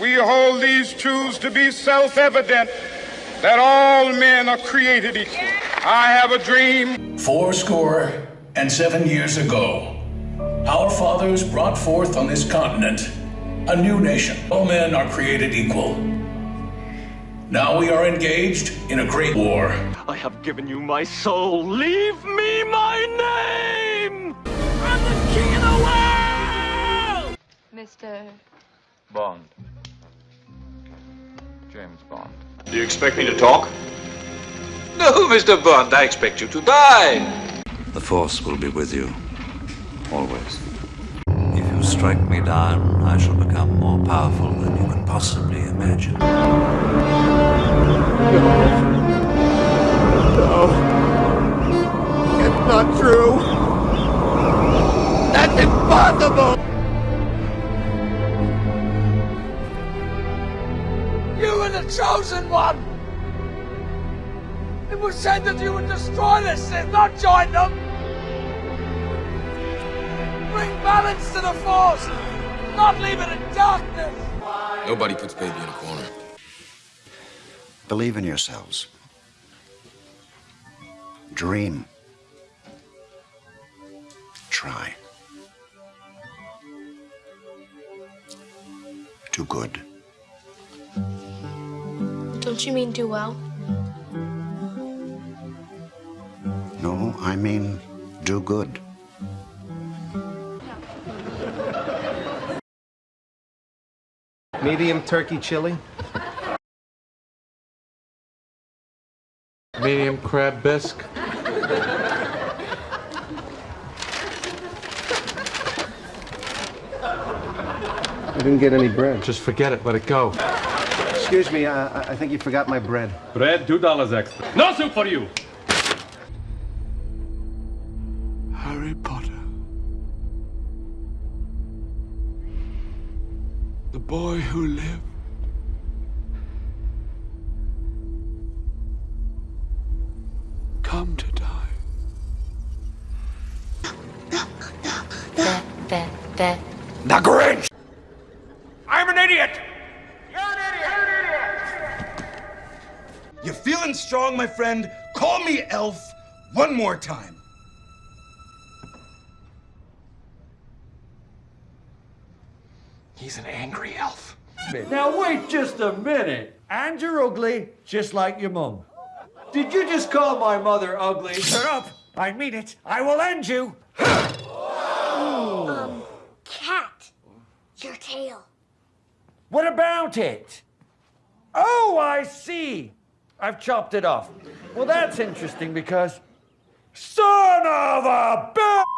We hold these truths to be self evident that all men are created equal. I have a dream. Four score and seven years ago, our fathers brought forth on this continent a new nation. All men are created equal. Now we are engaged in a great war. I have given you my soul. Leave me my name! I'm the king of the world! Mr. Bond. James Bond. Do you expect me to talk? No, Mr. Bond, I expect you to die. The Force will be with you. Always. If you strike me down, I shall become more powerful than you can possibly imagine. No. It's not true. That's impossible! Were the chosen one! It was said that you would destroy the Sith, not join them! Bring balance to the Force, not leave it in darkness! Nobody puts baby in a corner. Believe in yourselves. Dream. Try. Do good. Don't you mean do well? No, I mean do good. Medium turkey chili. Medium crab bisque. I didn't get any bread. Just forget it. Let it go. Excuse me, uh, I think you forgot my bread. Bread, two dollars extra. No soup for you. Harry Potter. The boy who lived. Come to die. That, that, that. The Grinch! I'm an idiot! You feeling strong, my friend? Call me Elf one more time. He's an angry elf. Now wait just a minute. And you're ugly, just like your mum. Did you just call my mother ugly? Shut up! I mean it. I will end you. Um, cat. Your tail. What about it? Oh, I see. I've chopped it off. Well, that's interesting because son of a bitch!